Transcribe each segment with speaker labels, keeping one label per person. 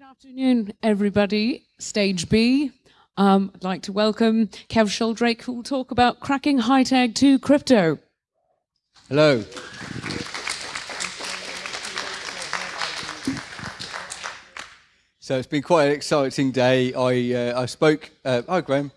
Speaker 1: Good afternoon, everybody. Stage B. Um, I'd like to welcome Kev Sheldrake, who will talk about cracking HITAG 2 crypto.
Speaker 2: Hello. So it's been quite an exciting day. I uh, I spoke. Uh, hi, Graham.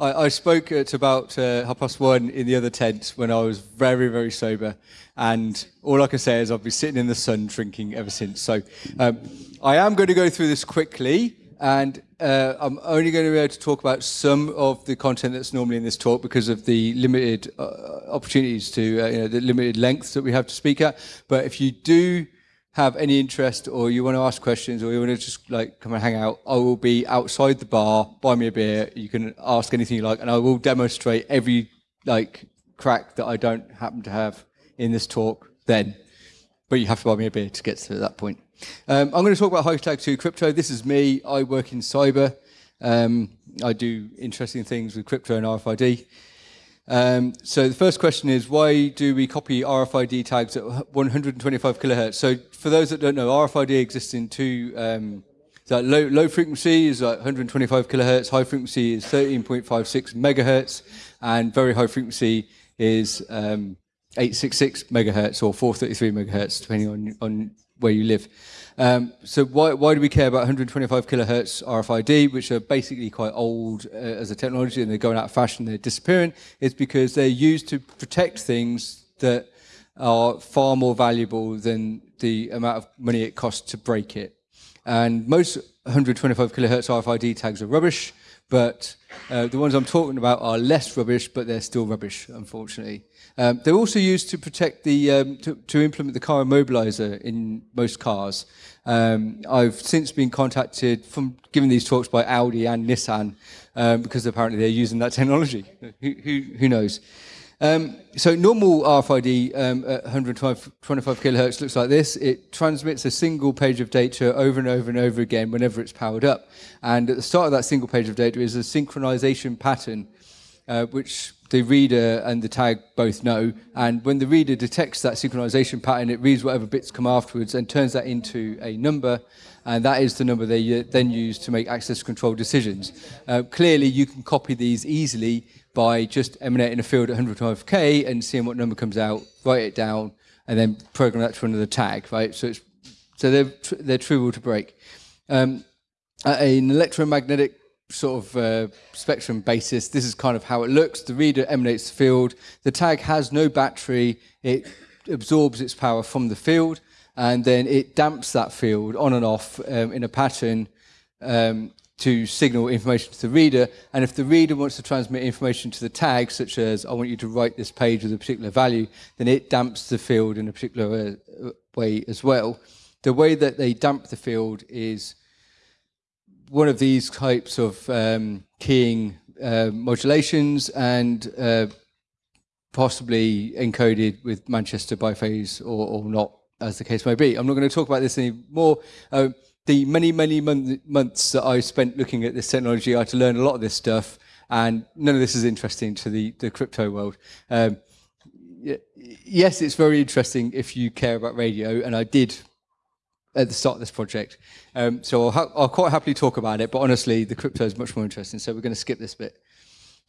Speaker 2: I, I spoke at about uh, half past one in the other tent when I was very very sober, and all I can say is I've been sitting in the sun drinking ever since. So um, I am going to go through this quickly, and uh, I'm only going to be able to talk about some of the content that's normally in this talk because of the limited uh, opportunities to uh, you know the limited lengths that we have to speak at. But if you do have any interest or you want to ask questions or you want to just like come and hang out, I will be outside the bar, buy me a beer, you can ask anything you like, and I will demonstrate every like crack that I don't happen to have in this talk then. But you have to buy me a beer to get to that point. Um, I'm going to talk about HITAG 2 crypto. This is me. I work in cyber. Um, I do interesting things with crypto and RFID. Um, so the first question is, why do we copy RFID tags at 125 kilohertz? So for those that don't know, RFID exists in two, um, so low, low frequency is like 125 kilohertz, high frequency is 13.56 megahertz, and very high frequency is um, 866 megahertz or 433 megahertz, depending on, on where you live. Um, so why, why do we care about 125 kilohertz RFID, which are basically quite old uh, as a technology and they're going out of fashion, they're disappearing? It's because they're used to protect things that are far more valuable than the amount of money it costs to break it. And most 125 kilohertz RFID tags are rubbish, but uh, the ones I'm talking about are less rubbish, but they're still rubbish, unfortunately. Um, they're also used to protect the, um, to, to, implement the car immobilizer in most cars. Um, I've since been contacted from giving these talks by Audi and Nissan um, because apparently they're using that technology. Who, who, who knows? Um, so normal RFID um, at 125 kilohertz looks like this. It transmits a single page of data over and over and over again whenever it's powered up. And at the start of that single page of data is a synchronization pattern, uh, which the reader and the tag both know. And when the reader detects that synchronization pattern, it reads whatever bits come afterwards and turns that into a number. And that is the number they uh, then use to make access control decisions. Uh, clearly, you can copy these easily by just emanating a field at 125k and seeing what number comes out, write it down, and then program that to another tag, right? So it's so they're tr they're trivial to break. Um, at an electromagnetic sort of uh, spectrum basis, this is kind of how it looks. The reader emanates the field. The tag has no battery. It absorbs its power from the field, and then it damps that field on and off um, in a pattern um, to signal information to the reader. And if the reader wants to transmit information to the tag, such as I want you to write this page with a particular value, then it damps the field in a particular uh, way as well. The way that they damp the field is one of these types of um, keying uh, modulations and uh, possibly encoded with Manchester biphase or, or, not, as the case may be. I'm not going to talk about this anymore. Uh, the many, many months that I spent looking at this technology, I had to learn a lot of this stuff, and none of this is interesting to the, the crypto world. Um, yes, it's very interesting if you care about radio, and I did at the start of this project. Um, so I'll, I'll, quite happily talk about it, but honestly, the crypto is much more interesting, so we're going to skip this bit.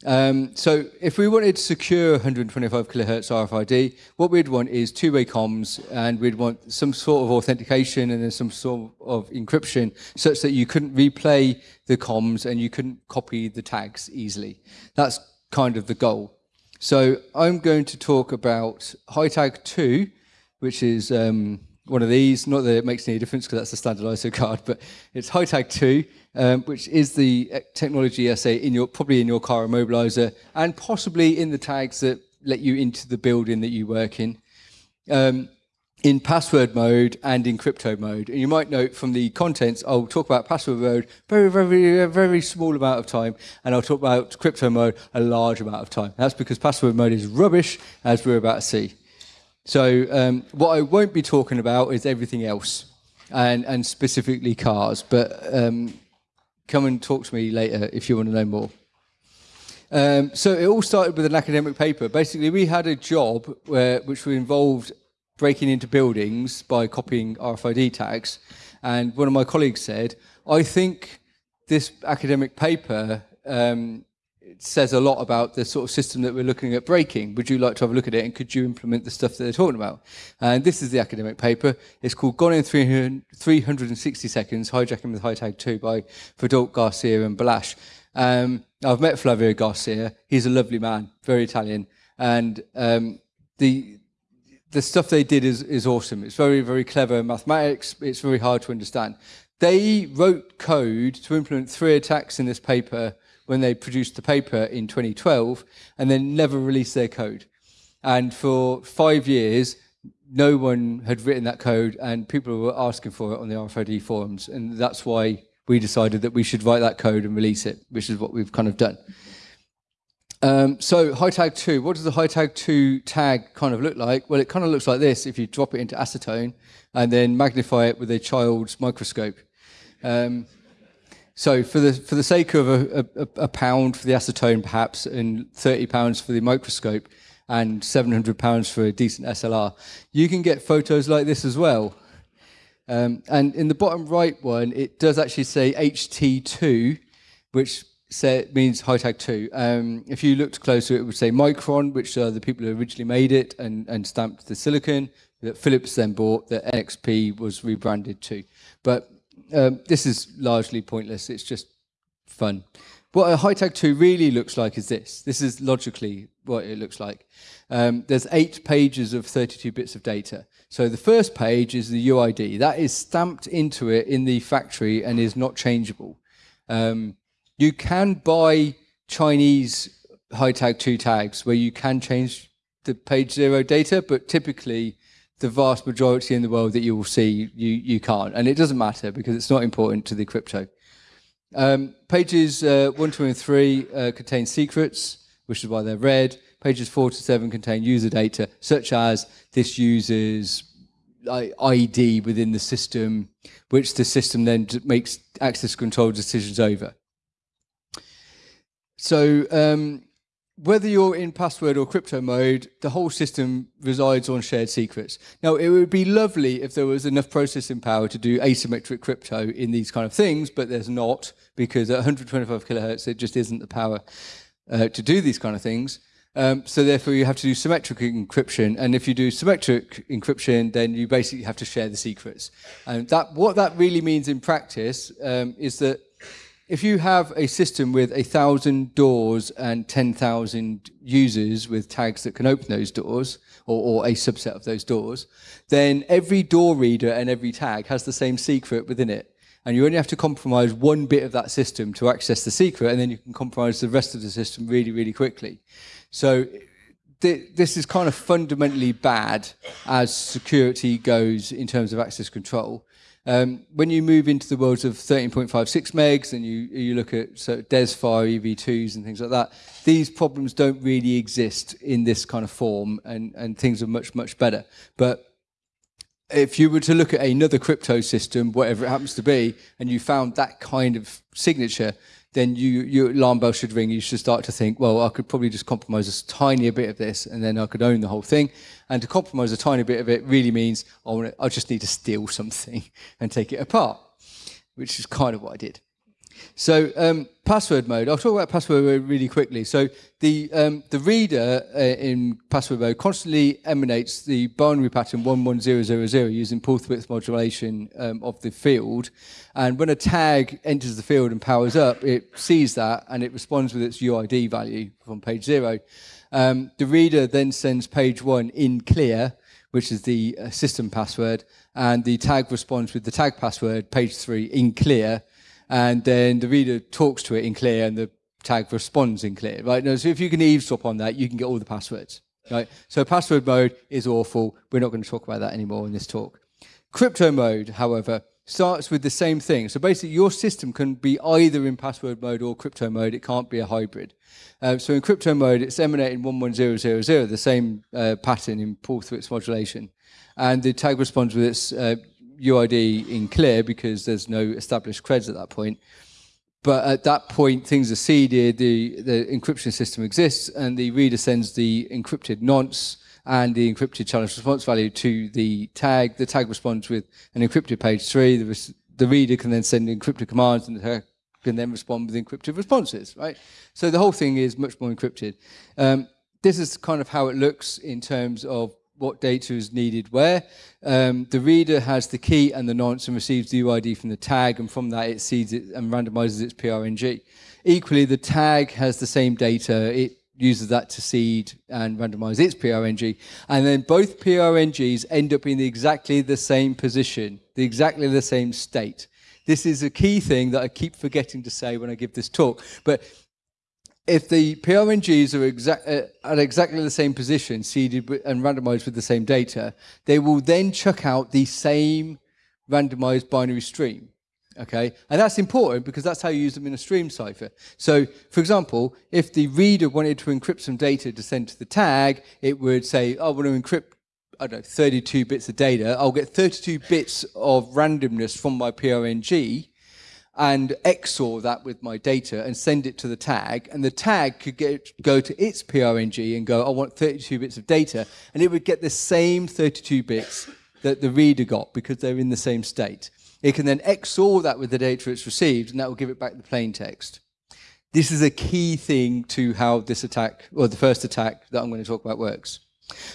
Speaker 2: Um, so if we wanted to secure 125 kilohertz RFID, what we'd want is two-way comms, and we'd want some sort of authentication and then some sort of encryption, such that you couldn't replay the comms and you couldn't copy the tags easily. That's kind of the goal. So I'm going to talk about HITAG 2, which is um, one of these. Not that it makes any difference because that's the standard ISO card, but it's HITAG 2, um, which is the uh, technology essay in your probably in your car immobilizer and possibly in the tags that let you into the building that you work in. Um, in password mode and in crypto mode. And you might note from the contents, I'll talk about password mode very, very, very small amount of time, and I'll talk about crypto mode a large amount of time. That's because password mode is rubbish, as we're about to see. So um, what I won't be talking about is everything else, and, and specifically cars. But um, come and talk to me later if you want to know more. Um, so it all started with an academic paper. Basically, we had a job where, which involved breaking into buildings by copying RFID tags. And one of my colleagues said, I think this academic paper um, says a lot about the sort of system that we're looking at breaking. Would you like to have a look at it and could you implement the stuff that they're talking about? And this is the academic paper. It's called Gone in 300, 360 Seconds, Hijacking with HiTag 2 by Fadolk Garcia and Balash. Um, I've met Flavio Garcia. He's a lovely man, very Italian. And um, the the stuff they did is, is awesome. It's very, very clever mathematics. It's very hard to understand. They wrote code to implement three attacks in this paper when they produced the paper in 2012 and then never released their code. And for five years, no one had written that code and people were asking for it on the RFID forums. And that's why we decided that we should write that code and release it, which is what we've kind of done. Um, so tag 2, what does the high tag 2 tag kind of look like? Well, it kind of looks like this if you drop it into acetone and then magnify it with a child's microscope. Um, so for the for the sake of a, a, a, pound for the acetone, perhaps, and thirty pounds for the microscope, and seven hundred pounds for a decent SLR, you can get photos like this as well. Um, and in the bottom right one, it does actually say HT2, which say, means HiTag 2. Um, if you looked closer, it would say Micron, which are the people who originally made it and, and stamped the silicon that Philips then bought, that NXP was rebranded to. But um, this is largely pointless. It's just fun. What a HiTag 2 really looks like is this. This is logically what it looks like. Um, there's eight pages of 32 bits of data. So the first page is the UID. That is stamped into it in the factory and is not changeable. Um, you can buy Chinese HiTag 2 tags where you can change the page zero data, but typically the vast majority in the world that you will see, you, you can't. And it doesn't matter because it's not important to the crypto. Um, pages uh, 1, 2, and 3 uh, contain secrets, which is why they're red. Pages 4 to 7 contain user data, such as this user's ID within the system, which the system then makes access control decisions over. So um, whether you're in password or crypto mode, the whole system resides on shared secrets. Now, it would be lovely if there was enough processing power to do asymmetric crypto in these kind of things, but there's not because at 125 kilohertz, it just isn't the power uh, to do these kind of things. Um, so therefore, you have to do symmetric encryption. And if you do symmetric encryption, then you basically have to share the secrets. And that what that really means in practice um, is that if you have a system with a thousand doors and 10,000 users with tags that can open those doors, or, or, a subset of those doors, then every door reader and every tag has the same secret within it. And you only have to compromise one bit of that system to access the secret, and then you can compromise the rest of the system really, really quickly. So th this is kind of fundamentally bad as security goes in terms of access control. Um, when you move into the worlds of 13.56 megs and you, you look at so DESFire EV2s and things like that, these problems don't really exist in this kind of form and, and things are much, much better. But if you were to look at another crypto system, whatever it happens to be, and you found that kind of signature, then you, your alarm bell should ring. You should start to think, well, I could probably just compromise a tiny bit of this and then I could own the whole thing. And to compromise a tiny bit of it really means I, I just need to steal something and take it apart, which is kind of what I did. So um, password mode. I'll talk about password mode really quickly. So the um, the reader uh, in password mode constantly emanates the binary pattern 11000 using pulse width modulation um, of the field. And when a tag enters the field and powers up, it sees that and it responds with its UID value from page zero. Um, the reader then sends page one in clear, which is the uh, system password, and the tag responds with the tag password, page three, in clear, and then the reader talks to it in clear and the tag responds in clear, right? Now, so if you can eavesdrop on that, you can get all the passwords, right? So password mode is awful. We're not going to talk about that anymore in this talk. Crypto mode, however, starts with the same thing. So basically, your system can be either in password mode or crypto mode. It can't be a hybrid. Uh, so in crypto mode, it's emanating 11000, the same uh, pattern in pulse width modulation. And the tag responds with its uh, UID in clear because there's no established creds at that point. But at that point, things are seeded, the, the encryption system exists, and the reader sends the encrypted nonce, and the encrypted challenge response value to the tag. The tag responds with an encrypted page three. The, the reader can then send encrypted commands and the tag can then respond with encrypted responses, right? So the whole thing is much more encrypted. Um, this is kind of how it looks in terms of what data is needed where. Um, the reader has the key and the nonce and receives the UID from the tag, and from that it seeds it and randomizes its PRNG. Equally, the tag has the same data. It uses that to seed and randomize its PRNG. And then both PRNGs end up in exactly the same position, the exactly the same state. This is a key thing that I keep forgetting to say when I give this talk. But if the PRNGs are exact, uh, at exactly the same position, seeded and randomized with the same data, they will then chuck out the same randomized binary stream. Okay, and that's important because that's how you use them in a stream cipher. So, for example, if the reader wanted to encrypt some data to send to the tag, it would say, oh, I want to encrypt, I don't know, 32 bits of data. I'll get 32 bits of randomness from my PRNG and XOR that with my data and send it to the tag. And the tag could get, go to its PRNG and go, I want 32 bits of data. And it would get the same 32 bits that the reader got because they're in the same state. It can then XOR that with the data it's received, and that will give it back the plain text. This is a key thing to how this attack, or the first attack that I'm going to talk about works.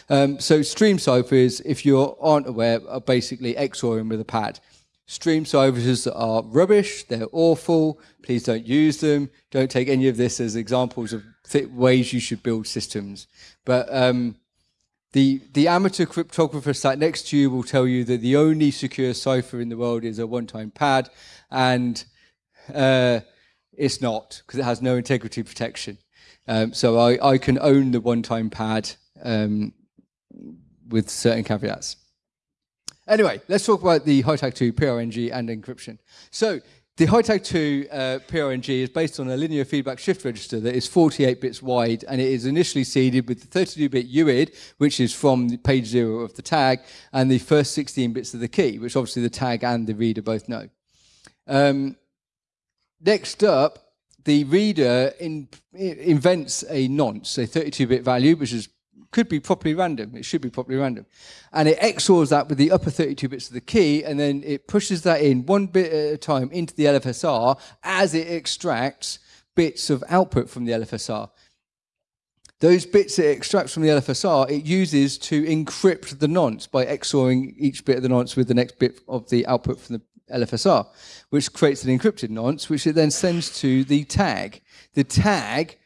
Speaker 2: Um, so stream ciphers, if you aren't aware, are basically XORing with a pad. Stream ciphers are rubbish, they're awful, please don't use them. Don't take any of this as examples of ways you should build systems. But um, the, the amateur cryptographer sat next to you will tell you that the only secure cipher in the world is a one-time pad, and uh, it's not, because it has no integrity protection. Um, so I, I can own the one-time pad um, with certain caveats. Anyway, let's talk about the HITAG2 PRNG and encryption. So the HITAG 2 uh, PRNG is based on a linear feedback shift register that is 48 bits wide, and it is initially seeded with the 32-bit UID, which is from page zero of the tag, and the first 16 bits of the key, which obviously the tag and the reader both know. Um, next up, the reader in, invents a nonce, a 32-bit value, which is could be properly random. It should be properly random. And it XORs that with the upper 32 bits of the key, and then it pushes that in one bit at a time into the LFSR as it extracts bits of output from the LFSR. Those bits it extracts from the LFSR, it uses to encrypt the nonce by XORing each bit of the nonce with the next bit of the output from the LFSR, which creates an encrypted nonce, which it then sends to the tag. The tag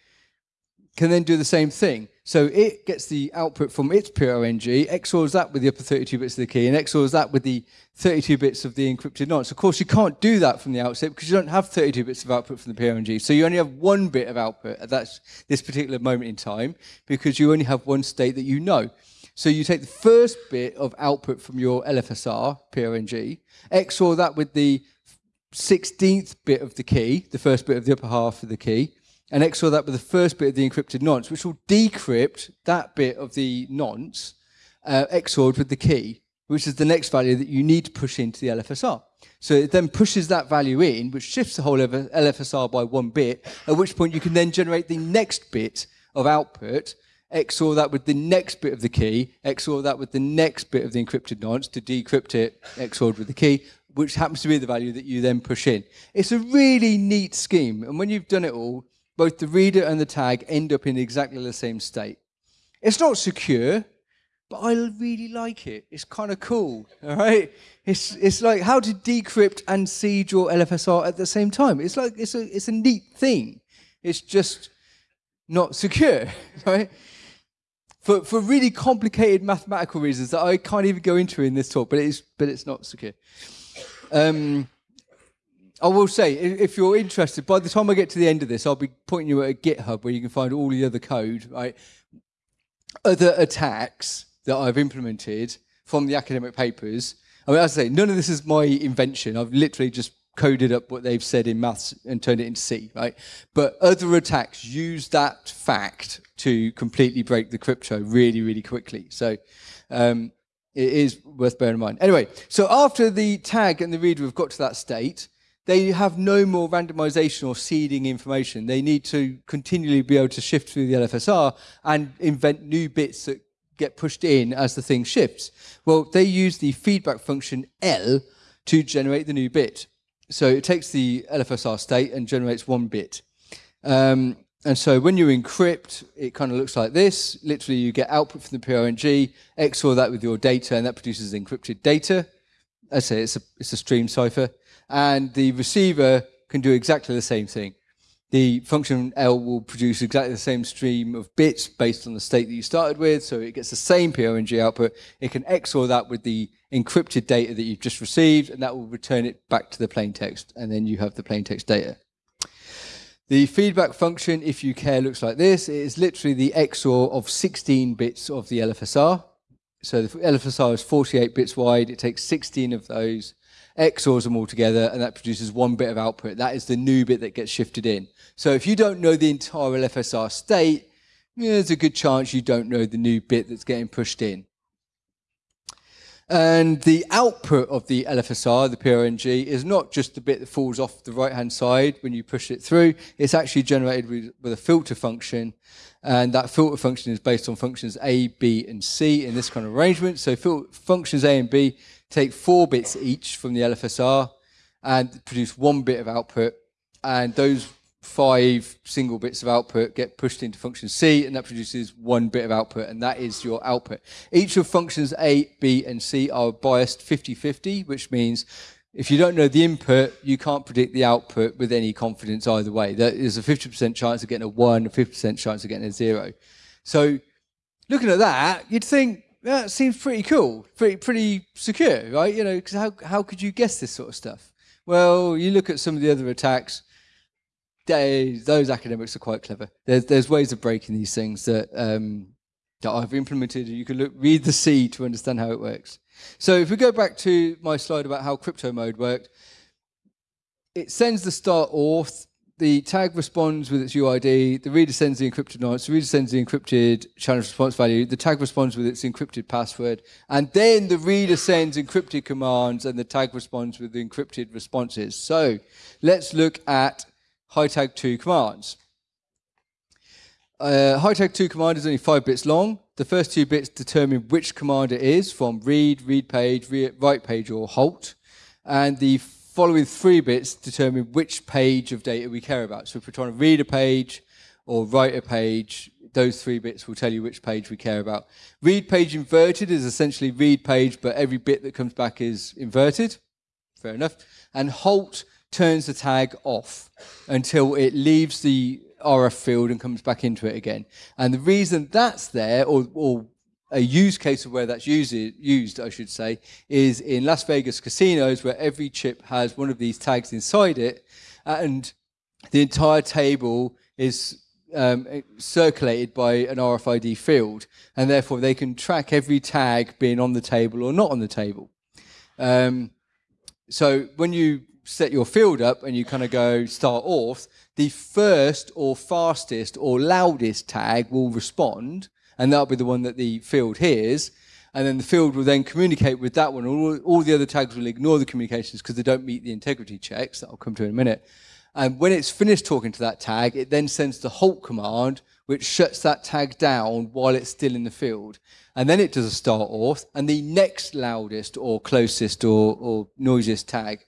Speaker 2: can then do the same thing. So it gets the output from its PRNG, XORs that with the upper 32 bits of the key, and XORs that with the 32 bits of the encrypted nonce. Of course, you can't do that from the outset because you don't have 32 bits of output from the PRNG. So you only have one bit of output at that, this particular moment in time because you only have one state that you know. So you take the first bit of output from your LFSR, PRNG, XOR that with the 16th bit of the key, the first bit of the upper half of the key, and XOR that with the first bit of the encrypted nonce, which will decrypt that bit of the nonce uh, XORed with the key, which is the next value that you need to push into the LFSR. So it then pushes that value in, which shifts the whole LFSR by one bit, at which point you can then generate the next bit of output, XOR that with the next bit of the key, XOR that with the next bit of the encrypted nonce to decrypt it, XORed with the key, which happens to be the value that you then push in. It's a really neat scheme, and when you've done it all, both the reader and the tag end up in exactly the same state. It's not secure, but I really like it. It's kind of cool, all right? It's, it's like how to decrypt and seed your LFSR at the same time. It's like, it's a, it's a neat thing. It's just not secure, right? For, for really complicated mathematical reasons that I can't even go into in this talk, but it's, but it's not secure. Um, I will say, if you're interested, by the time I get to the end of this, I'll be pointing you at a GitHub where you can find all the other code, right? Other attacks that I've implemented from the academic papers. I mean, as I say, none of this is my invention. I've literally just coded up what they've said in maths and turned it into C, right? But other attacks use that fact to completely break the crypto really, really quickly. So um, it is worth bearing in mind. Anyway, so after the tag and the reader have got to that state, they have no more randomization or seeding information. They need to continually be able to shift through the LFSR and invent new bits that get pushed in as the thing shifts? Well, they use the feedback function L to generate the new bit. So it takes the LFSR state and generates one bit. Um, and so when you encrypt, it kind of looks like this. Literally, you get output from the PRNG, XOR that with your data, and that produces encrypted data. I say it's a, it's a stream cipher. And the receiver can do exactly the same thing. The function L will produce exactly the same stream of bits based on the state that you started with, so it gets the same PRNG output. It can XOR that with the encrypted data that you've just received, and that will return it back to the plain text, and then you have the plain text data. The feedback function, if you care, looks like this. It is literally the XOR of 16 bits of the LFSR. So the LFSR is 48 bits wide. It takes 16 of those, XORs them all together, and that produces one bit of output. That is the new bit that gets shifted in. So if you don't know the entire LFSR state, yeah, there's a good chance you don't know the new bit that's getting pushed in. And the output of the LFSR, the PRNG, is not just the bit that falls off the right-hand side when you push it through. It's actually generated with, with, a filter function. And that filter function is based on functions A, B, and C in this kind of arrangement. So functions A and B take four bits each from the LFSR and produce one bit of output. And those five single bits of output get pushed into function C, and that produces one bit of output, and that is your output. Each of functions A, B, and C are biased 50-50, which means if you don't know the input, you can't predict the output with any confidence either way. There is a 50% chance of getting a 1, a 50% chance of getting a 0. So looking at that, you'd think, that seems pretty cool, pretty, pretty secure, right? You know, because how, how could you guess this sort of stuff? Well, you look at some of the other attacks, they, those academics are quite clever. There's, there's ways of breaking these things that, um, that I've implemented. You can look, read the C to understand how it works. So if we go back to my slide about how crypto mode worked, it sends the start auth, the tag responds with its UID, the reader sends the encrypted nonce, the reader sends the encrypted challenge response value, the tag responds with its encrypted password, and then the reader sends encrypted commands and the tag responds with the encrypted responses. So let's look at HiTag2 commands. Uh, HiTag2 command is only five bits long. The first two bits determine which command it is from read, read page, write page, or halt. And the following three bits determine which page of data we care about. So if we're trying to read a page or write a page, those three bits will tell you which page we care about. Read page inverted is essentially read page, but every bit that comes back is inverted. Fair enough. And halt turns the tag off until it leaves the RF field and comes back into it again. And the reason that's there, or, or a use case of where that's used, used, I should say, is in Las Vegas casinos where every chip has one of these tags inside it and the entire table is um, circulated by an RFID field and therefore they can track every tag being on the table or not on the table. Um, so when you set your field up and you kind of go start off, the first or fastest or loudest tag will respond, and that'll be the one that the field hears. And then the field will then communicate with that one. All, all the other tags will ignore the communications because they don't meet the integrity checks that I'll come to in a minute. And when it's finished talking to that tag, it then sends the halt command, which shuts that tag down while it's still in the field. And then it does a start auth, and the next loudest or closest or, or noisiest tag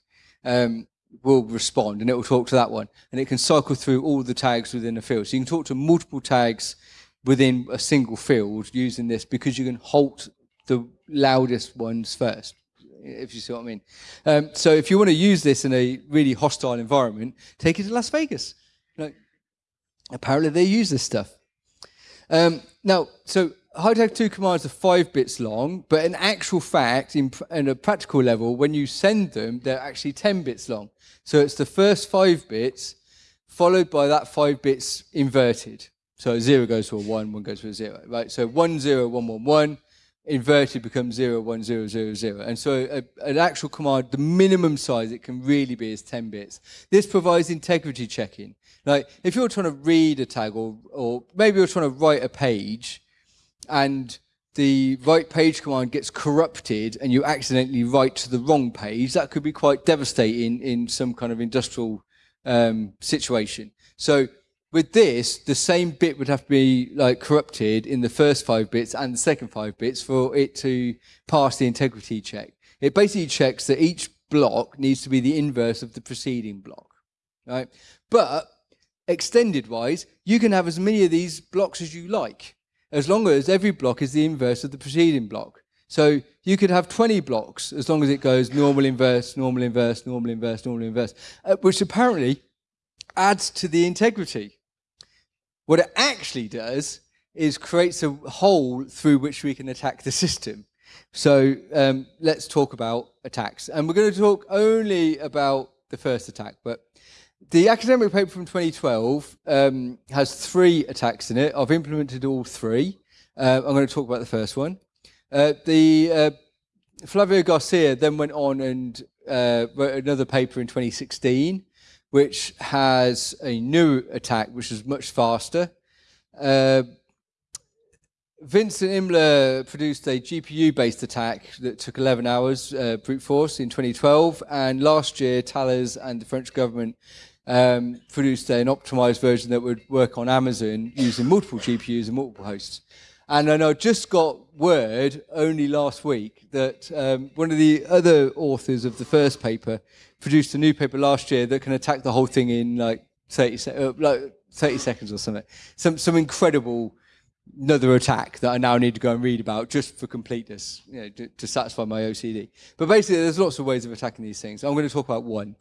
Speaker 2: um, will respond and it will talk to that one. And it can cycle through all the tags within a field. So you can talk to multiple tags within a single field using this because you can halt the loudest ones first, if you see what I mean. Um, so if you want to use this in a really hostile environment, take it to Las Vegas. Apparently they use this stuff. Um, now, so HiTag2 commands are five bits long, but in actual fact, in, in, a practical level, when you send them, they're actually 10 bits long. So it's the first five bits followed by that five bits inverted. So a zero goes to a one, one goes to a zero, right? So one, zero, one, one, one, inverted becomes zero, one, zero, zero, zero. And so a, an actual command, the minimum size it can really be is 10 bits. This provides integrity checking. Like if you're trying to read a tag or, or maybe you're trying to write a page, and the write page command gets corrupted and you accidentally write to the wrong page, that could be quite devastating in some kind of industrial um, situation. So with this, the same bit would have to be like corrupted in the first five bits and the second five bits for it to pass the integrity check. It basically checks that each block needs to be the inverse of the preceding block, right? But extended wise, you can have as many of these blocks as you like, as long as every block is the inverse of the preceding block. So you could have 20 blocks as long as it goes normal inverse, normal inverse, normal inverse, normal inverse, uh, which apparently adds to the integrity. What it actually does is creates a hole through which we can attack the system. So um, let's talk about attacks. And we're going to talk only about the first attack. But the academic paper from 2012 um, has three attacks in it. I've implemented all three. Uh, I'm going to talk about the first one. Uh, the uh, Flavio Garcia then went on and uh, wrote another paper in 2016 which has a new attack, which is much faster. Uh, Vincent Imler produced a GPU-based attack that took 11 hours, uh, brute force, in 2012. And last year, Thales and the French government um, produced an optimized version that would work on Amazon using multiple GPUs and multiple hosts. And then I just got word only last week that um, one of the other authors of the first paper produced a new paper last year that can attack the whole thing in like 30, se uh, like 30 seconds or something. Some, some incredible another attack that I now need to go and read about just for completeness, you know, to, to satisfy my OCD. But basically, there's lots of ways of attacking these things. I'm going to talk about one.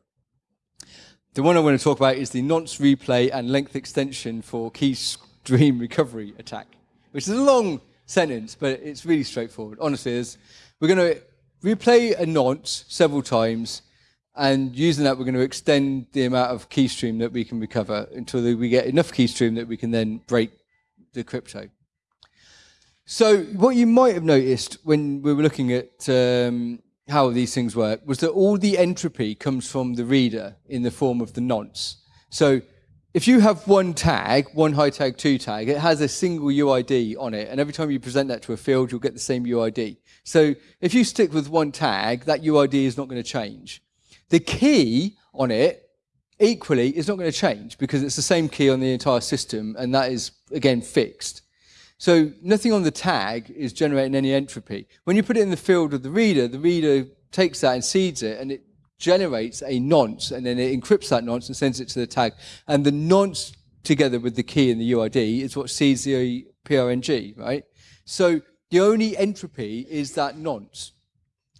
Speaker 2: The one I want to talk about is the nonce replay and length extension for key stream recovery attack which is a long sentence, but it's really straightforward. Honestly, is we're going to replay a nonce several times, and using that, we're going to extend the amount of keystream that we can recover until we get enough keystream that we can then break the crypto. So what you might have noticed when we were looking at um, how these things work was that all the entropy comes from the reader in the form of the nonce. So if you have one tag, one high tag two tag, it has a single UID on it. And every time you present that to a field, you'll get the same UID. So if you stick with one tag, that UID is not going to change. The key on it, equally, is not going to change because it's the same key on the entire system. And that is, again, fixed. So nothing on the tag is generating any entropy. When you put it in the field of the reader, the reader takes that and seeds it, and it generates a nonce and then it encrypts that nonce and sends it to the tag. And the nonce together with the key and the UID is what seeds the PRNG, right? So the only entropy is that nonce.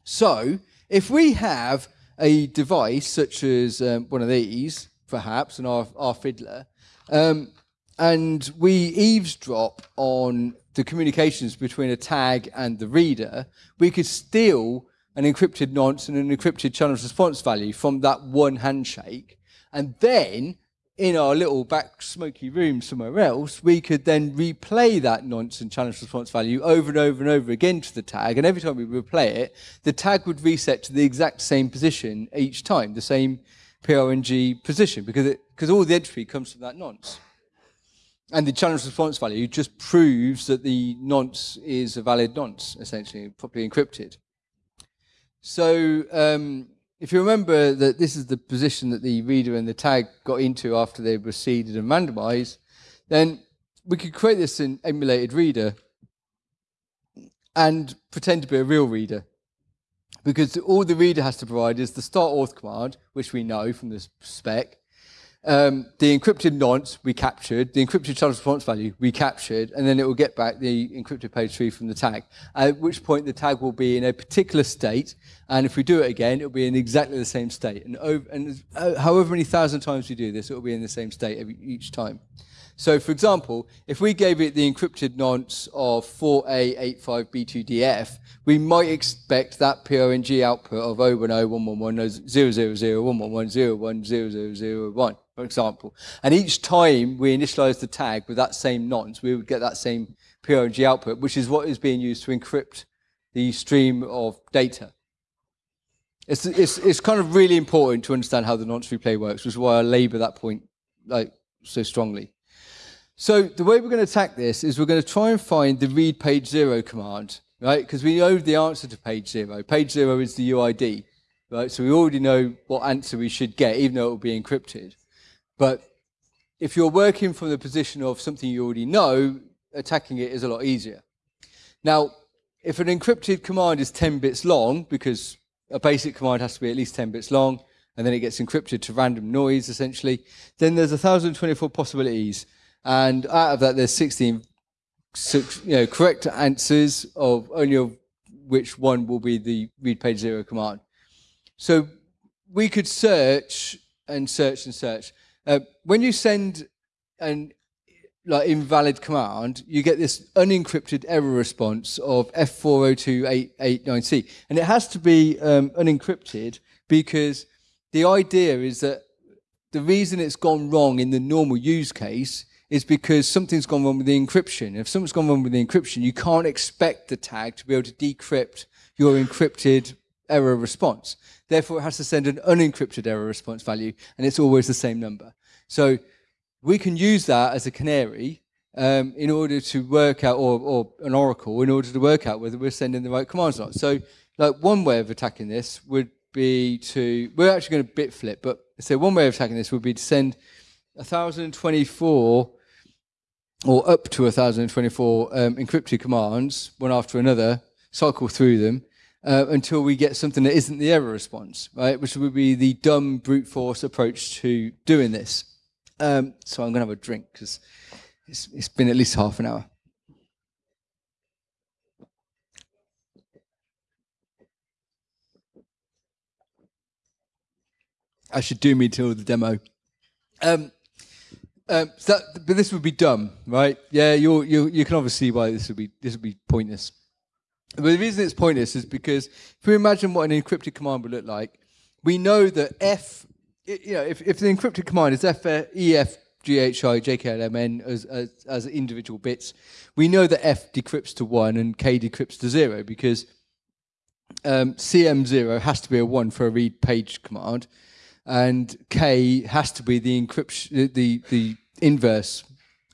Speaker 2: So if we have a device such as um, one of these, perhaps, and our, our fiddler, um, and we eavesdrop on the communications between a tag and the reader, we could steal an encrypted nonce and an encrypted channel response value from that one handshake. And then in our little back smoky room somewhere else, we could then replay that nonce and challenge response value over and over and over again to the tag. And every time we replay it, the tag would reset to the exact same position each time, the same PRNG position, because, it, because all the entropy comes from that nonce. And the challenge response value just proves that the nonce is a valid nonce, essentially, properly encrypted. So um, if you remember that this is the position that the reader and the tag got into after they were seeded and randomized, then we could create this in emulated reader and pretend to be a real reader. Because all the reader has to provide is the start auth command, which we know from the spec, um, the encrypted nonce we captured, the encrypted child response value we captured, and then it will get back the encrypted page three from the tag. At which point the tag will be in a particular state, and if we do it again, it will be in exactly the same state. And, over, and uh, however many thousand times we do this, it will be in the same state every, each time. So for example, if we gave it the encrypted nonce of 4A85B2DF, we might expect that PRNG output of 01011000111010001, for example. And each time we initialize the tag with that same nonce, we would get that same PRNG output, which is what is being used to encrypt the stream of data. It's, it's, it's kind of really important to understand how the nonce replay works, which is why I labor that point like so strongly. So the way we're going to attack this is we're going to try and find the read page zero command, right? Because we know the answer to page zero. Page zero is the UID, right? So we already know what answer we should get, even though it will be encrypted. But if you're working from the position of something you already know, attacking it is a lot easier. Now, if an encrypted command is 10 bits long, because a basic command has to be at least 10 bits long, and then it gets encrypted to random noise, essentially, then there's 1,024 possibilities. And out of that, there's 16 you know, correct answers of only of which one will be the read page zero command. So we could search and search and search. Uh, when you send an like invalid command, you get this unencrypted error response of F402889C. And it has to be um, unencrypted because the idea is that the reason it's gone wrong in the normal use case is because something's gone wrong with the encryption. If something's gone wrong with the encryption, you can't expect the tag to be able to decrypt your encrypted error response. Therefore, it has to send an unencrypted error response value, and it's always the same number. So we can use that as a canary um, in order to work out, or, or, an oracle, in order to work out whether we're sending the right commands or not. So like one way of attacking this would be to, we're actually going to bit flip, but so one way of attacking this would be to send 1024 or up to 1024 um, encrypted commands, one after another, cycle through them, uh, until we get something that isn't the error response, right? Which would be the dumb brute force approach to doing this. Um, so I'm going to have a drink because it's, it's been at least half an hour. I should do me till the demo. Um, um, so that, but this would be dumb, right? Yeah, you you you can obviously see why this would be this would be pointless. The reason it's pointless is because if we imagine what an encrypted command would look like, we know that F, you know, if, if the encrypted command is F, E, F, G, H, I, J, K, L, M, N as, as, as individual bits, we know that F decrypts to 1 and K decrypts to 0 because um, CM0 has to be a 1 for a read page command and K has to be the encryption, the, the inverse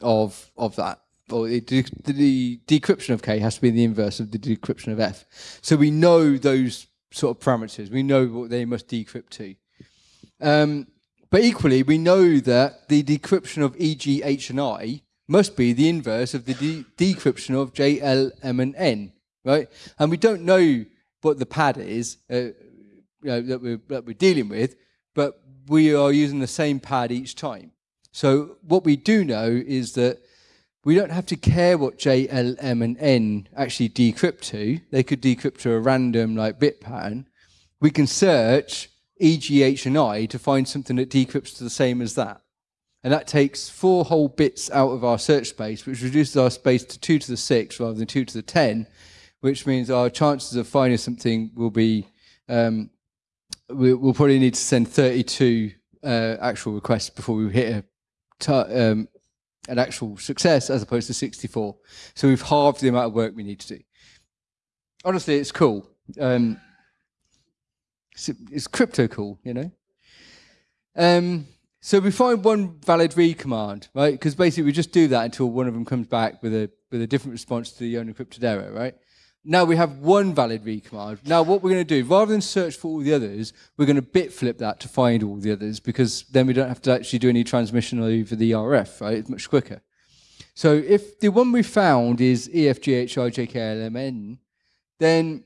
Speaker 2: of, of that or the, the decryption of K has to be the inverse of the decryption of F. So we know those sort of parameters. We know what they must decrypt to. Um, but equally, we know that the decryption of E, G, H, and I must be the inverse of the de decryption of J, L, M, and N, right? And we don't know what the pad is uh, you know, that, we're, that we're dealing with, but we are using the same pad each time. So what we do know is that we don't have to care what J, L, M, and N actually decrypt to. They could decrypt to a random like bit pattern. We can search E, G, H, and I to find something that decrypts to the same as that. And that takes four whole bits out of our search space, which reduces our space to 2 to the 6 rather than 2 to the 10, which means our chances of finding something will be, um, we, will probably need to send 32 uh, actual requests before we hit a, um, an actual success as opposed to 64. So we've halved the amount of work we need to do. Honestly, it's cool. Um, it's, it's, crypto cool, you know? Um, so we find one valid read command, right? Because basically we just do that until one of them comes back with a with a different response to the unencrypted error, right? Now we have one valid read command. Now what we're going to do, rather than search for all the others, we're going to bit flip that to find all the others because then we don't have to actually do any transmission over the RF, right? It's much quicker. So if the one we found is EFGHIJKLMN, then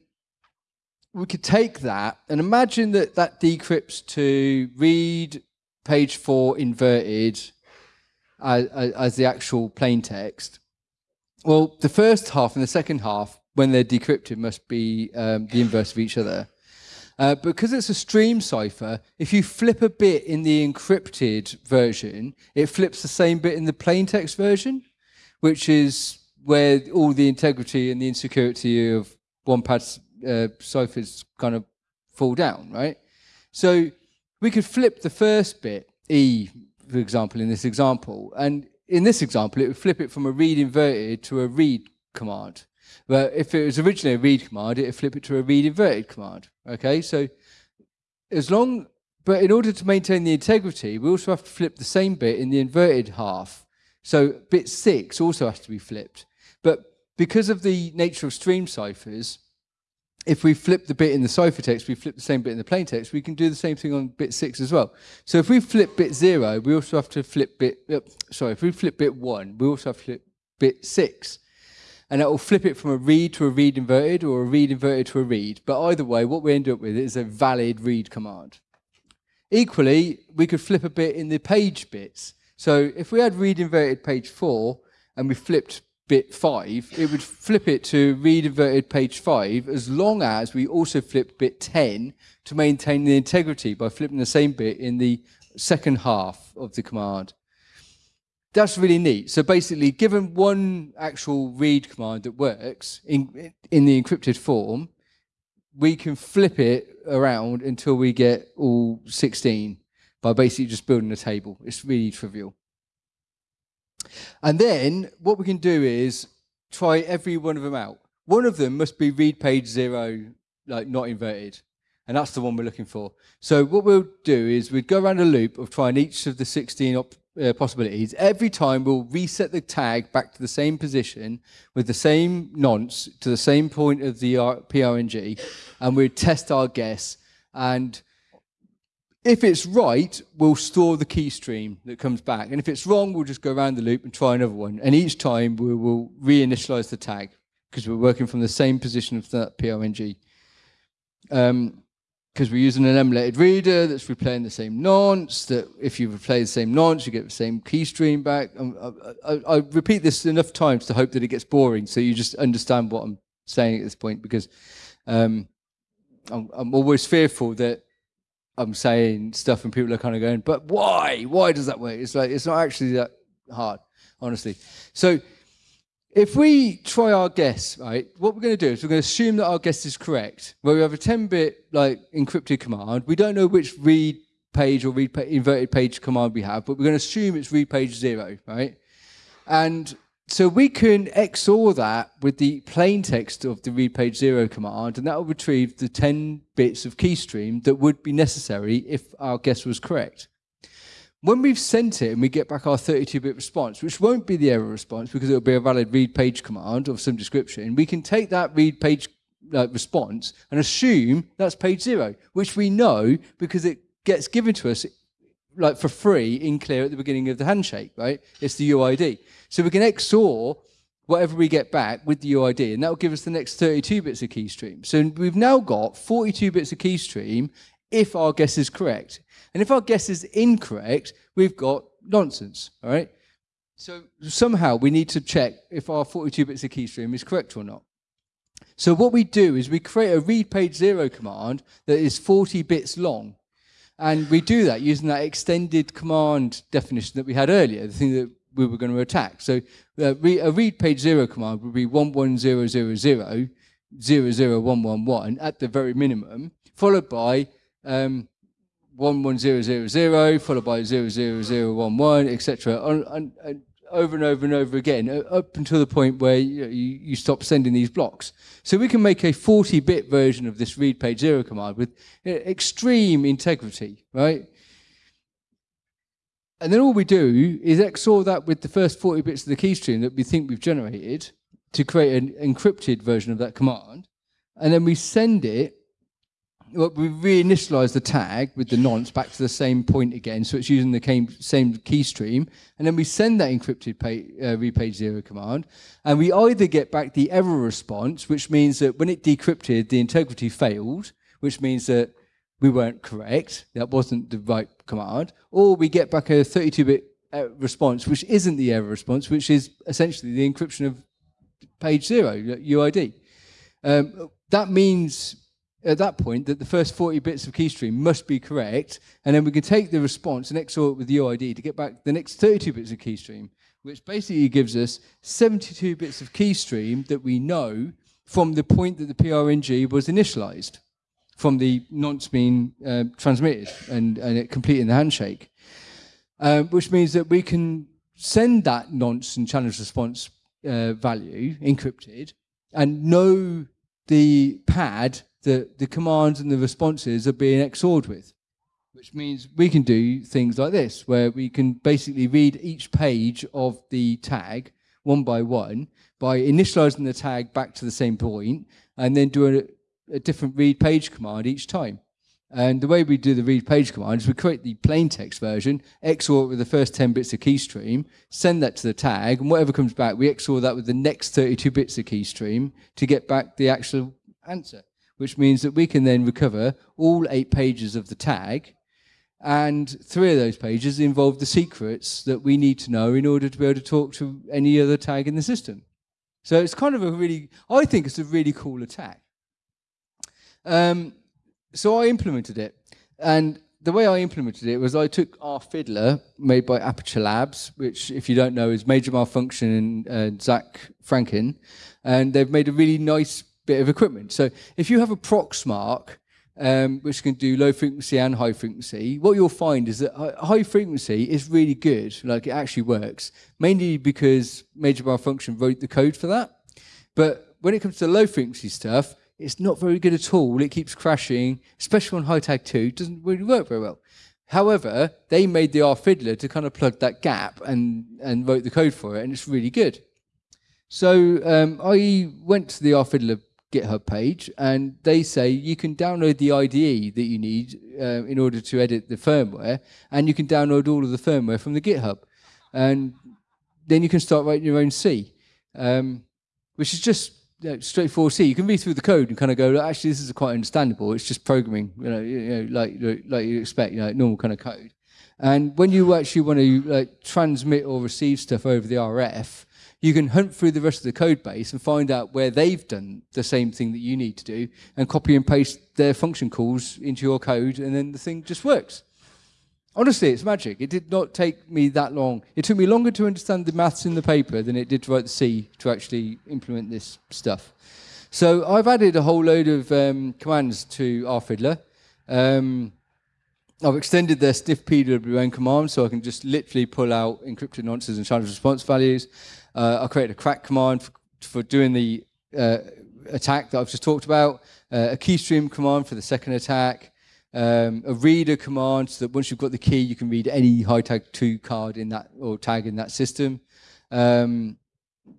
Speaker 2: we could take that and imagine that that decrypts to read page four inverted as, as the actual plain text. Well, the first half and the second half when they're decrypted must be um, the inverse of each other. Uh, because it's a stream cipher, if you flip a bit in the encrypted version, it flips the same bit in the plain text version, which is where all the integrity and the insecurity of one pad uh, ciphers kind of fall down, right? So we could flip the first bit, E, for example, in this example, and in this example, it would flip it from a read inverted to a read command. But if it was originally a read command, it would flip it to a read inverted command. Okay, so as long, but in order to maintain the integrity, we also have to flip the same bit in the inverted half. So bit six also has to be flipped. But because of the nature of stream ciphers, if we flip the bit in the ciphertext, we flip the same bit in the plain text, we can do the same thing on bit six as well. So if we flip bit zero, we also have to flip bit, uh, sorry, if we flip bit one, we also have to flip bit six. And it will flip it from a read to a read inverted or a read inverted to a read. But either way, what we end up with is a valid read command. Equally, we could flip a bit in the page bits. So if we had read inverted page four and we flipped bit 5, it would flip it to read inverted page 5 as long as we also flip bit 10 to maintain the integrity by flipping the same bit in the second half of the command. That's really neat. So basically, given one actual read command that works in, in the encrypted form, we can flip it around until we get all 16 by basically just building a table. It's really trivial. And then what we can do is try every one of them out. One of them must be read page zero, like not inverted. And that's the one we're looking for. So what we'll do is we'd go around a loop of trying each of the 16 uh, possibilities. Every time we'll reset the tag back to the same position with the same nonce to the same point of the PRNG, and we'd test our guess. And if it's right, we'll store the key stream that comes back. And if it's wrong, we'll just go around the loop and try another one. And each time we will reinitialize the tag because we're working from the same position of that PRNG. Um, because we're using an emulated reader that's replaying the same nonce, that if you replay the same nonce, you get the same keystream back. Um, I, I, I, repeat this enough times to hope that it gets boring, so you just understand what I'm saying at this point, because um, I'm, I'm, always fearful that I'm saying stuff and people are kind of going, but why? Why does that work? It's like, it's not actually that hard, honestly. So if we try our guess, right, what we're going to do is we're going to assume that our guess is correct. Where we have a 10-bit like encrypted command, we don't know which read page or read pa inverted page command we have, but we're going to assume it's read page zero, right? And so we can XOR that with the plain text of the read page zero command, and that will retrieve the 10 bits of keystream that would be necessary if our guess was correct. When we've sent it and we get back our 32-bit response, which won't be the error response because it'll be a valid read page command of some description, we can take that read page uh, response and assume that's page zero, which we know because it gets given to us like for free in clear at the beginning of the handshake, right? It's the UID. So we can XOR whatever we get back with the UID, and that will give us the next 32 bits of keystream. So we've now got 42 bits of keystream if our guess is correct. And if our guess is incorrect, we've got nonsense, all right? So somehow we need to check if our 42 bits of keystream is correct or not. So what we do is we create a read page zero command that is 40 bits long. And we do that using that extended command definition that we had earlier, the thing that we were going to attack. So uh, a read page zero command would be 11000 00111 at the very minimum, followed by um, 11000 followed by 00011, etc. And, and over and over and over again, up until the point where you, you, you stop sending these blocks. So we can make a 40-bit version of this read page zero command with extreme integrity, right? And then all we do is XOR that with the first 40 bits of the keystream that we think we've generated to create an encrypted version of that command. And then we send it well, we reinitialize the tag with the nonce back to the same point again, so it's using the same key stream, and then we send that encrypted page, uh, read page zero command, and we either get back the error response, which means that when it decrypted, the integrity failed, which means that we weren't correct, that wasn't the right command, or we get back a 32-bit uh, response, which isn't the error response, which is essentially the encryption of page zero, UID. Um, that means at that point that the first 40 bits of keystream must be correct, and then we can take the response and XOR it with the UID to get back the next 32 bits of keystream, which basically gives us 72 bits of keystream that we know from the point that the PRNG was initialized, from the nonce being uh, transmitted and, and it completing the handshake. Uh, which means that we can send that nonce and challenge response uh, value encrypted and know the pad that the commands and the responses are being XORed with, which means we can do things like this, where we can basically read each page of the tag one by one by initializing the tag back to the same point and then do a different read page command each time. And the way we do the read page command is we create the plain text version, XOR it with the first 10 bits of keystream, send that to the tag, and whatever comes back, we XOR that with the next 32 bits of keystream to get back the actual answer, which means that we can then recover all eight pages of the tag, and three of those pages involve the secrets that we need to know in order to be able to talk to any other tag in the system. So it's kind of a really, I think it's a really cool attack. Um, so I implemented it. And the way I implemented it was I took our fiddler made by Aperture Labs, which, if you don't know, is Major Malfunction and uh, Zach Franken. And they've made a really nice bit of equipment. So if you have a Proxmark, um, which can do low frequency and high frequency, what you'll find is that high frequency is really good, like it actually works, mainly because Major Malfunction wrote the code for that. But when it comes to low frequency stuff, it's not very good at all. It keeps crashing, especially on HiTag 2. It doesn't really work very well. However, they made the rFiddler to kind of plug that gap and, and wrote the code for it, and it's really good. So um, I went to the rFiddler GitHub page, and they say you can download the IDE that you need uh, in order to edit the firmware, and you can download all of the firmware from the GitHub. And then you can start writing your own C, um, which is just know, straightforward C. You can read through the code and kind of go, actually, this is quite understandable. It's just programming, you know, you know like like you expect, you know, normal kind of code. And when you actually want to like, transmit or receive stuff over the RF, you can hunt through the rest of the code base and find out where they've done the same thing that you need to do and copy and paste their function calls into your code, and then the thing just works. Honestly, it's magic. It did not take me that long. It took me longer to understand the maths in the paper than it did to write the C to actually implement this stuff. So I've added a whole load of um, commands to rFiddler. Um, I've extended their sniff PWM command so I can just literally pull out encrypted nonces and challenge response values. Uh, I created a crack command for, for doing the uh, attack that I've just talked about, uh, a keystream command for the second attack, um, a reader command so that once you've got the key, you can read any HiTag 2 card in that or tag in that system. Um,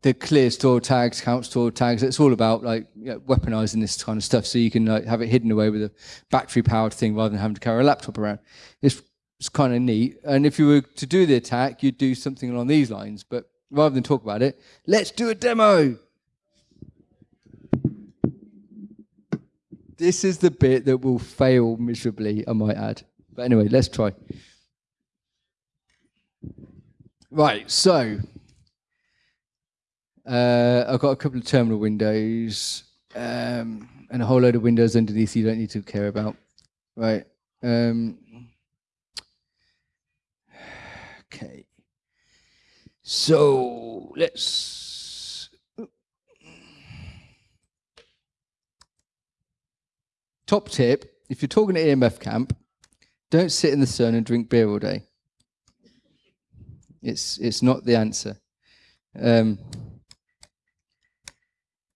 Speaker 2: the clear store tags, count store tags. It's all about like you know, weaponizing this kind of stuff, so you can like, have it hidden away with a battery-powered thing rather than having to carry a laptop around. It's, it's kind of neat. And if you were to do the attack, you'd do something along these lines. But rather than talk about it, let's do a demo. This is the bit that will fail miserably, I might add. But anyway, let's try. Right, so uh, I've got a couple of terminal windows um, and a whole load of windows underneath you don't need to care about. Right. Um, okay. So let's Top tip if you're talking to EMF camp, don't sit in the sun and drink beer all day. It's, it's not the answer. Um,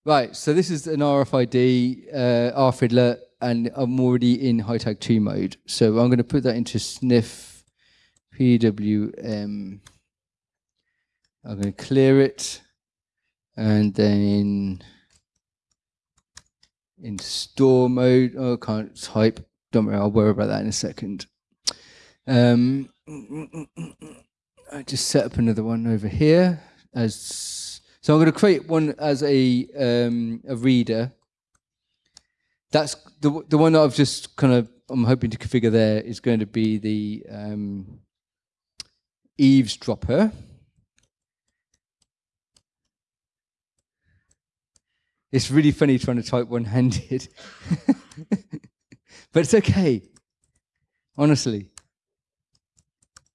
Speaker 2: right, so this is an RFID, uh, rFiddler, and I'm already in HiTag 2 mode. So I'm going to put that into sniff PWM. I'm going to clear it, and then in store mode. Oh, I can't type. Don't worry, I'll worry about that in a second. Um, I just set up another one over here as so. I'm going to create one as a um, a reader. That's the the one that I've just kind of I'm hoping to configure there is going to be the um, eavesdropper. It's really funny trying to type one handed. but it's okay. Honestly.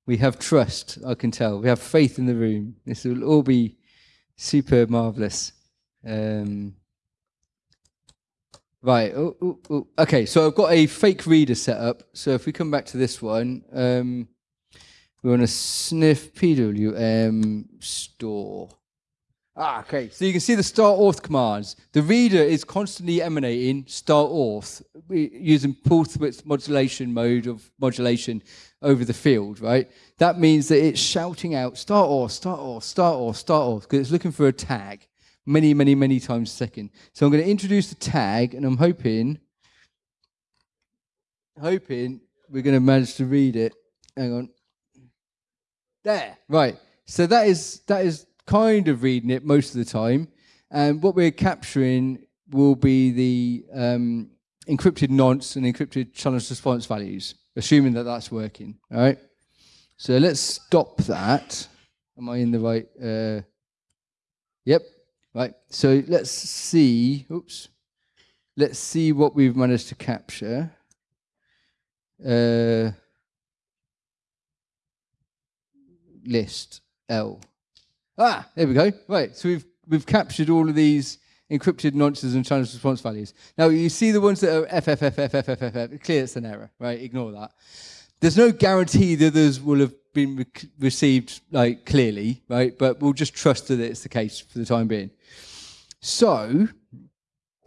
Speaker 2: We have trust, I can tell. We have faith in the room. This will all be super marvelous. Um, right. Oh, oh, oh. Okay, so I've got a fake reader set up. So if we come back to this one, um, we want to sniff PWM store. Ah, okay. So you can see the start auth commands. The reader is constantly emanating start auth using pulse width modulation mode of modulation over the field, right? That means that it's shouting out start auth, start auth, start auth, start auth, because it's looking for a tag. many, many, many times a second. So I'm going to introduce the tag, and I'm hoping, hoping we're going to manage to read it. Hang on. There, right. So that is that is kind of reading it most of the time, and what we're capturing will be the um, encrypted nonce and encrypted challenge response values, assuming that that's working. All right. So let's stop that. Am I in the right? Uh, yep. Right. So let's see. Oops. Let's see what we've managed to capture. Uh, list L. Ah, there we go. Right. So we've we've captured all of these encrypted nonces and challenge response values. Now you see the ones that are FFFFFFFF. Clear, it's an error. Right. Ignore that. There's no guarantee that those will have been re received like clearly, right? But we'll just trust that it's the case for the time being. So,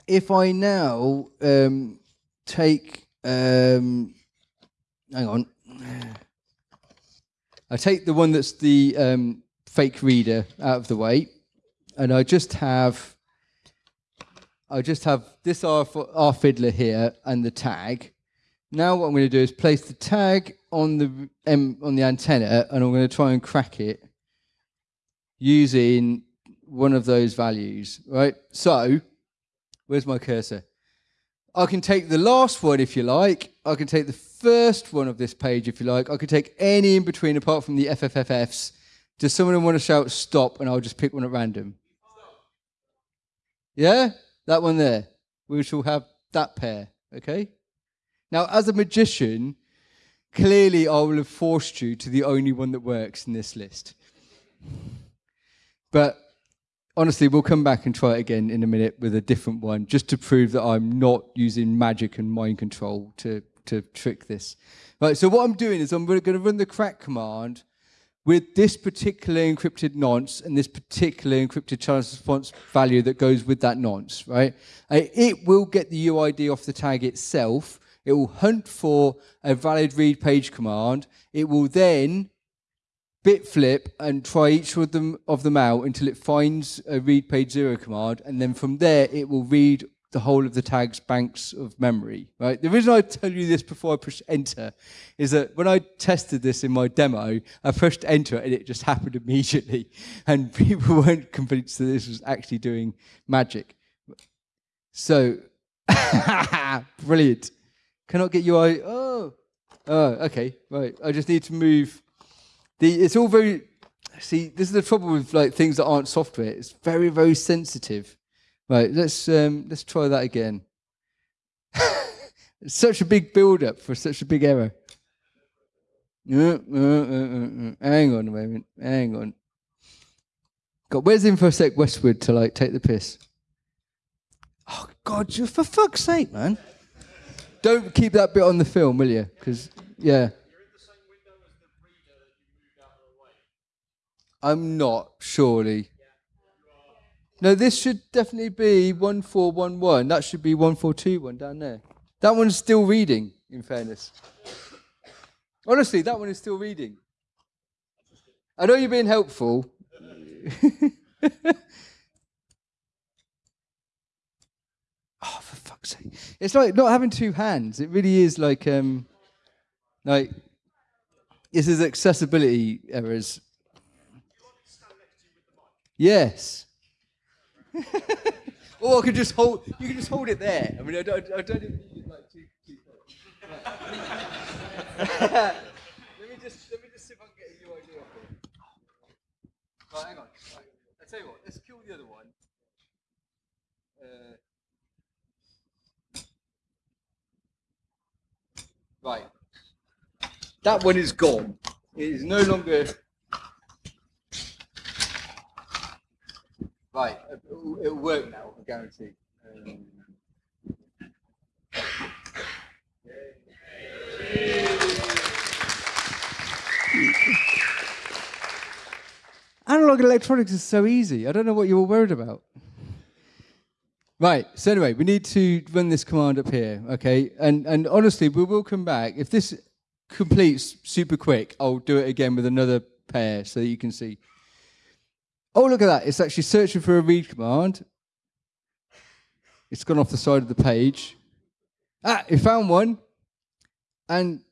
Speaker 2: if I now um, take, um, hang on, I take the one that's the um, fake reader out of the way, and I just have, I just have this R, R fiddler here and the tag. Now what I'm going to do is place the tag on the on the antenna, and I'm going to try and crack it using one of those values, right? So, where's my cursor? I can take the last one if you like. I can take the first one of this page if you like. I can take any in between apart from the FFFFs. Does someone want to shout stop and I'll just pick one at random? Yeah? That one there. We shall have that pair, okay? Now, as a magician, clearly I will have forced you to the only one that works in this list. But honestly, we'll come back and try it again in a minute with a different one, just to prove that I'm not using magic and mind control to, to trick this. Right, so what I'm doing is I'm going to run the crack command with this particular encrypted nonce and this particular encrypted challenge response value that goes with that nonce, right? Uh, it will get the UID off the tag itself, it will hunt for a valid read page command. It will then bit flip and try each of them of them out until it finds a read page zero command, and then from there it will read the whole of the tag's banks of memory. Right. The reason I tell you this before I push enter is that when I tested this in my demo, I pushed enter and it just happened immediately, and people weren't convinced that this was actually doing magic. So, brilliant. Cannot get UI. Oh, oh, okay, right. I just need to move. The it's all very. See, this is the trouble with like things that aren't software. It's very, very sensitive. Right. Let's um, let's try that again. such a big build-up for such a big error. Uh, uh, uh, Hang on a moment. Hang on. God, where's InfoSec Westwood to like take the piss? Oh God, you for fuck's sake, man. Don't keep that bit on the film, will you? Because, yeah. In I'm not, surely. No, this should definitely be 1411. That should be 1421 down there. That one's still reading, in fairness. Honestly, that one is still reading. I know you're being helpful. oh, for fuck's sake. It's like not having two hands. It really is like, um, like, this is accessibility errors. Yes. or I could just hold. You can just hold it there. I mean, I don't. I don't even need like two. two let me just. Let me just see if I can get a off it. Right, hang on. Right. I tell you what. Let's kill the other one. Uh, Right. That one is gone. It is no longer. Right. It'll, it'll work now, I guarantee. Um... Analog electronics is so easy. I don't know what you were worried about. Right. So anyway, we need to run this command up here, okay? And and honestly, we will come back if this completes super quick. I'll do it again with another pair so that you can see. Oh, look at that. It's actually searching for a read command. It's gone off the side of the page. Ah, it found one. And,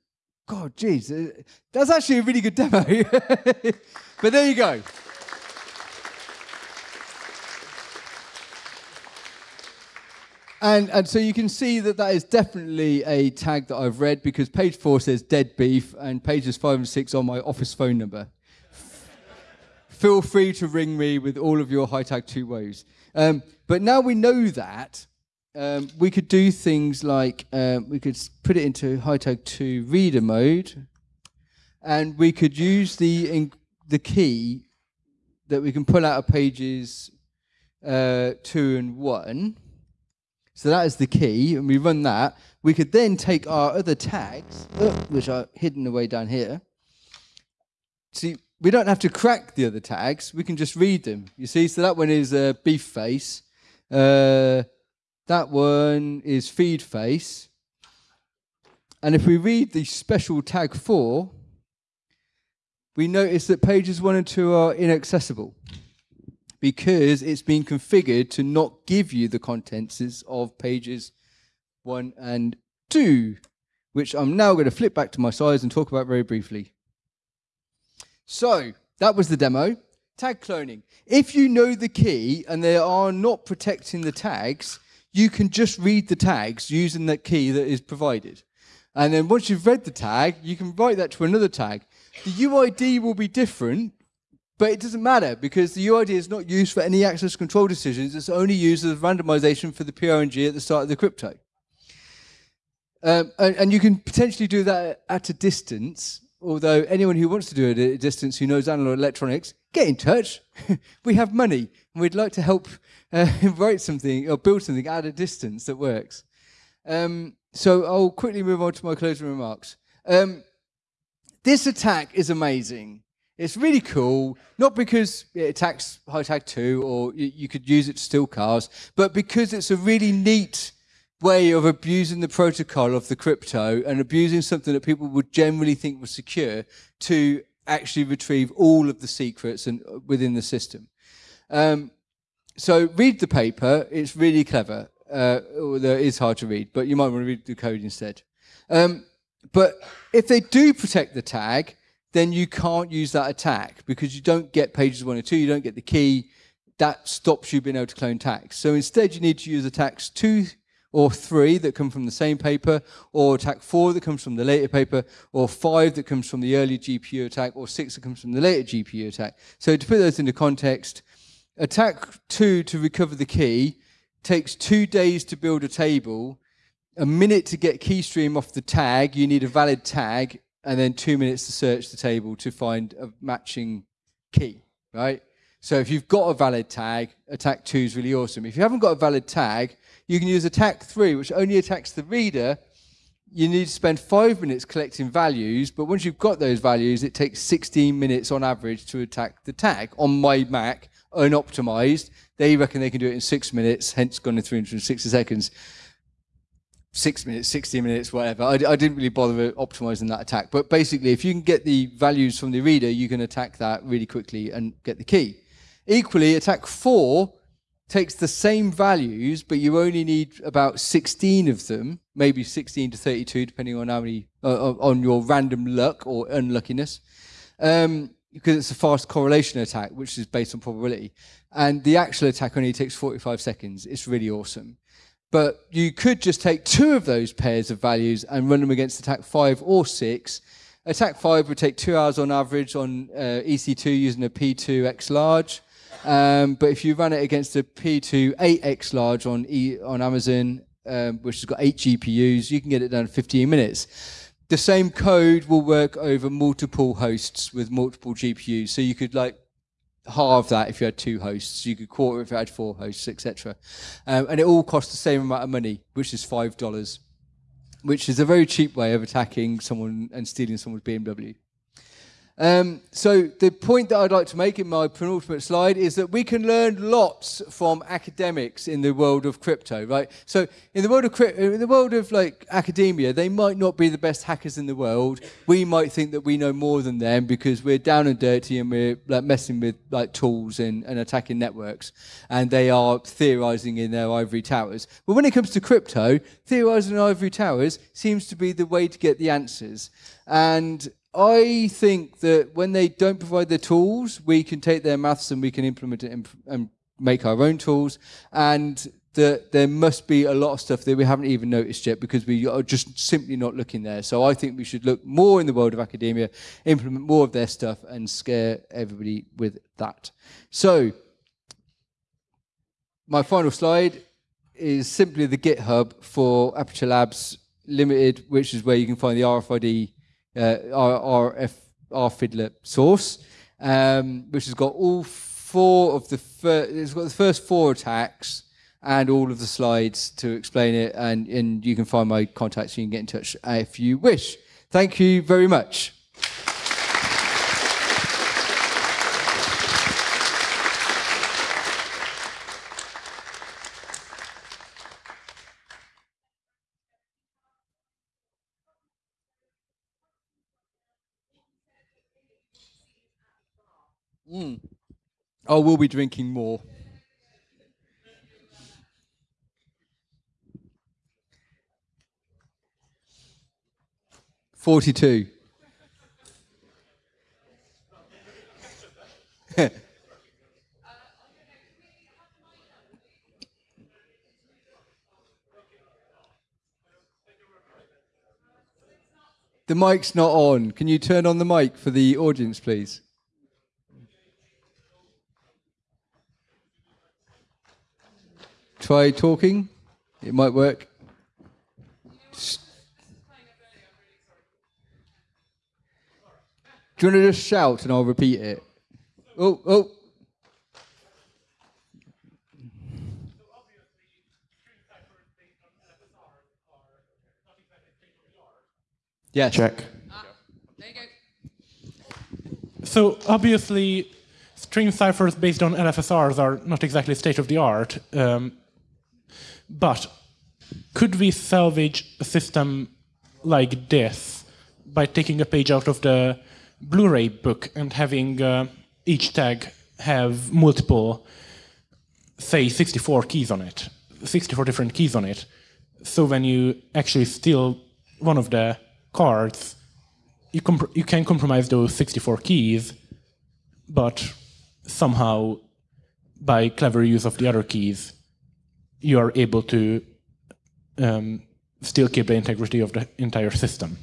Speaker 2: God, geez, uh, that's actually a really good demo. but there you go. And, and so you can see that that is definitely a tag that I've read because page four says dead beef and pages five and six on my office phone number. Feel free to ring me with all of your high tag two woes. Um, but now we know that, um, we could do things like um, we could put it into high tag two reader mode and we could use the, the key that we can pull out of pages uh, two and one so that is the key, and we run that. We could then take our other tags, uh, which are hidden away down here. See, we don't have to crack the other tags. We can just read them. You see, so that one is uh, beef face. Uh, that one is feed face. And if we read the special tag 4, we notice that pages 1 and 2 are inaccessible because it's been configured to not give you the contents of pages one and two, which I'm now going to flip back to my slides and talk about very briefly. So that was the demo. Tag cloning. If you know the key and they are not protecting the tags, you can just read the tags using that key that is provided. And then once you've read the tag, you can write that to another tag. The UID will be different but it doesn't matter because the UID is not used for any access control decisions. It's only used as randomization for the PRNG at the start of the crypto. Um, and, and, you can potentially do that at a distance, although anyone who wants to do it at a distance who knows analog electronics, get in touch. we have money and we'd like to help uh, write something or build something at a distance that works. Um, so I'll quickly move on to my closing remarks. Um, this attack is amazing. It's really cool, not because it attacks high tag 2 or you could use it to steal cars, but because it's a really neat way of abusing the protocol of the crypto and abusing something that people would generally think was secure to actually retrieve all of the secrets and uh, within the system. Um, so read the paper. It's really clever. Uh, although it is hard to read, but you might want to read the code instead. Um, but if they do protect the tag, then you can't use that attack because you don't get pages one or two, you don't get the key. That stops you being able to clone tags. So instead, you need to use attacks two or three that come from the same paper, or attack four that comes from the later paper, or five that comes from the early GPU attack, or six that comes from the later GPU attack. So to put those into context, attack two to recover the key takes two days to build a table, a minute to get keystream off the tag, you need a valid tag, and then two minutes to search the table to find a matching key, right? So if you've got a valid tag, attack two is really awesome. If you haven't got a valid tag, you can use attack three, which only attacks the reader. You need to spend five minutes collecting values, but once you've got those values, it takes 16 minutes on average to attack the tag. On my Mac, unoptimized, they reckon they can do it in six minutes, hence gone in 360 seconds six minutes, 60 minutes, whatever. I, I, didn't really bother optimizing that attack. But basically, if you can get the values from the reader, you can attack that really quickly and get the key. Equally, attack four takes the same values, but you only need about 16 of them, maybe 16 to 32, depending on how many, uh, on your random luck or unluckiness. Um, because it's a fast correlation attack, which is based on probability. And the actual attack only takes 45 seconds. It's really awesome. But you could just take two of those pairs of values and run them against attack 5 or 6. Attack 5 would take two hours on average on uh, EC2 using a P2 X large. Um, but if you run it against a P2 8X large on, e on Amazon, um, which has got 8 GPUs, you can get it done in 15 minutes. The same code will work over multiple hosts with multiple GPUs. So you could like halve that if you had two hosts. You could quarter if you had four hosts, etc. Um, and it all costs the same amount of money, which is five dollars, which is a very cheap way of attacking someone and stealing someone's BMW. Um, so the point that I'd like to make in my penultimate slide is that we can learn lots from academics in the world of crypto, right? So in the world of in the world of like academia, they might not be the best hackers in the world. We might think that we know more than them because we're down and dirty and we're like messing with like tools and, and attacking networks, and they are theorizing in their ivory towers. But when it comes to crypto, theorizing in ivory towers seems to be the way to get the answers. And I think that when they don't provide the tools, we can take their maths and we can implement it and, make our own tools. And that there must be a lot of stuff that we haven't even noticed yet because we are just simply not looking there. So I think we should look more in the world of academia, implement more of their stuff, and scare everybody with that. So my final slide is simply the GitHub for Aperture Labs Limited, which is where you can find the RFID uh, our, our, F, rfiddler source, um, which has got all four of the first, it's got the first four attacks and all of the slides to explain it. And, and you can find my contacts so you can get in touch if you wish. Thank you very much. Mm. Oh, we'll be drinking more. Forty-two. the mic's not on. Can you turn on the mic for the audience, please? Try talking. It might work. Do you want to just shout and I'll repeat it? Oh, oh. Yeah.
Speaker 3: Check. Ah, there you go. So obviously, stream ciphers based on LFSRs are not exactly state of the art. Um, but could we salvage a system like this by taking a page out of the Blu-ray book and having uh, each tag have multiple, say, 64 keys on it, 64 different keys on it. So when you actually steal one of the cards, you, you can compromise those 64 keys, but somehow, by clever use of the other keys, you are able to um, still keep the integrity of the entire system.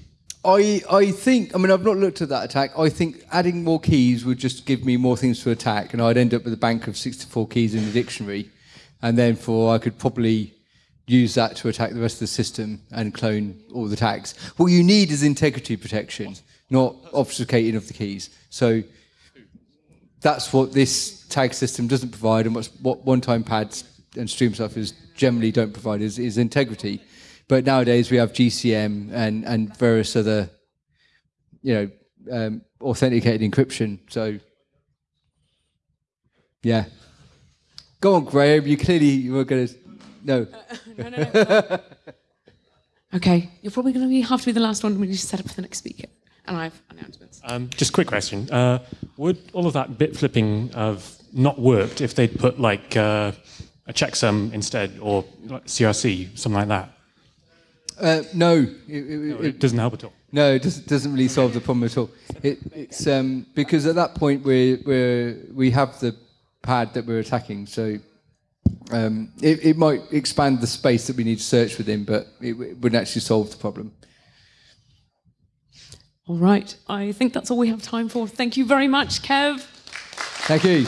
Speaker 2: I, I think, I mean, I've not looked at that attack. I think adding more keys would just give me more things to attack, and I'd end up with a bank of 64 keys in the dictionary. And then for, I could probably use that to attack the rest of the system and clone all the tags. What you need is integrity protection, not obfuscating of the keys. So that's what this tag system doesn't provide, and what one-time pads and stream stuff is generally don't provide is, is integrity. But nowadays we have GCM and, and various other, you know, um, authenticated encryption. So, yeah. Go on, Graham. You clearly you were going to. No. Uh, no, no,
Speaker 1: no. okay, you're probably going to have to be the last one when you set up for the next speaker. And I have announcements.
Speaker 4: Um, just a quick question. Uh, would all of that bit flipping have not worked if they'd put like uh, a checksum instead, or CRC, something like that?
Speaker 2: Uh, no, it,
Speaker 4: it, no, it, doesn't help at all.
Speaker 2: No, it doesn't, doesn't really solve the problem at all. it's um, because at that point we we we have the pad that we're attacking, so um, it, might expand the space that we need to search within, but it, wouldn't actually solve the problem.
Speaker 1: All right, I think that's all we have time for. Thank you very much, Kev.
Speaker 2: Thank you.